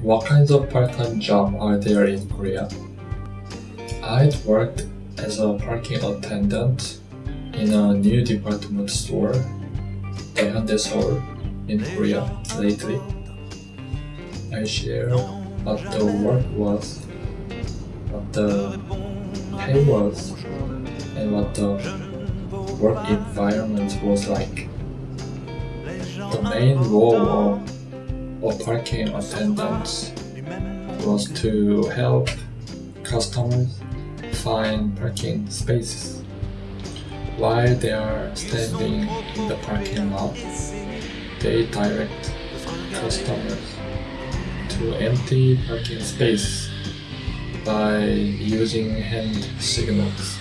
What kinds of part-time jobs are there in Korea? I'd worked as a parking attendant in a new department store, Hyundai Seoul, in Korea lately. I share what the work was, what the pay was, and what the work environment was like. The main role of a parking attendants was to help customers find parking spaces. While they are standing in the parking lot, they direct customers to empty parking space by using hand signals.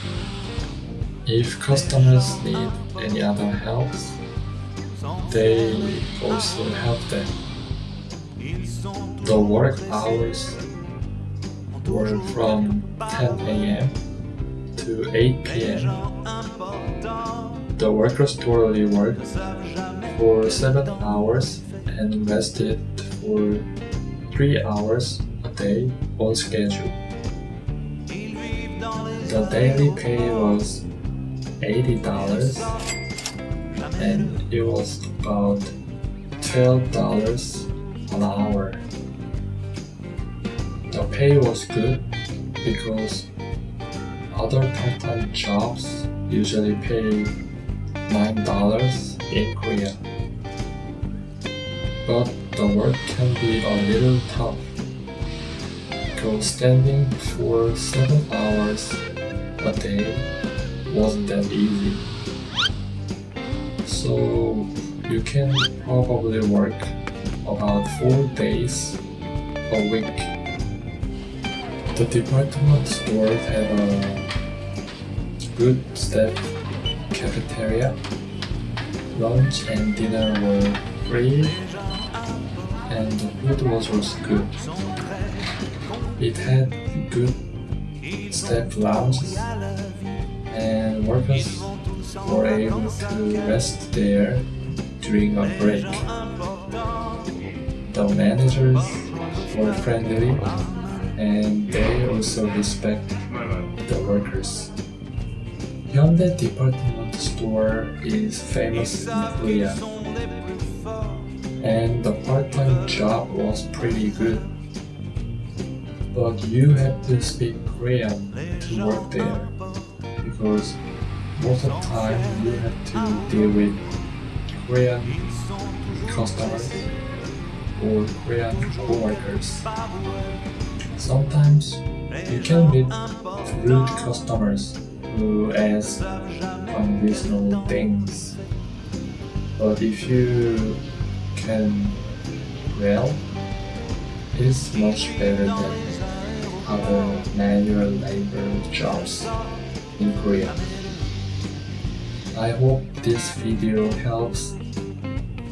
If customers need any other help, they also help them. The work hours were from 10 a.m. to 8 p.m. The workers totally worked for 7 hours and rested for 3 hours a day on schedule. The daily pay was $80 and it was about $12 an hour. The pay was good because other part-time jobs usually pay $9 in Korea. But the work can be a little tough because standing for 7 hours a day wasn't that easy. So you can probably work about 4 days a week. The department store had a good staff cafeteria. Lunch and dinner were free and the food was also good. It had good staff lounges and workers were able to rest there during a break. The managers were friendly and they also respect the workers. Hyundai department store is famous in Korea and the part-time job was pretty good. But you have to speak Korean to work there because most of the time you have to deal with Korean customers or Korean co-workers. Sometimes you can meet rude customers who ask unreasonable things. But if you can well, it's much better than other manual labor jobs in Korea. I hope this video helps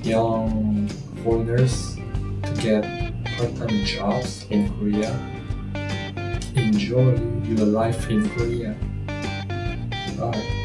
young foreigners get part-time jobs in Korea. Enjoy your life in Korea. Bye.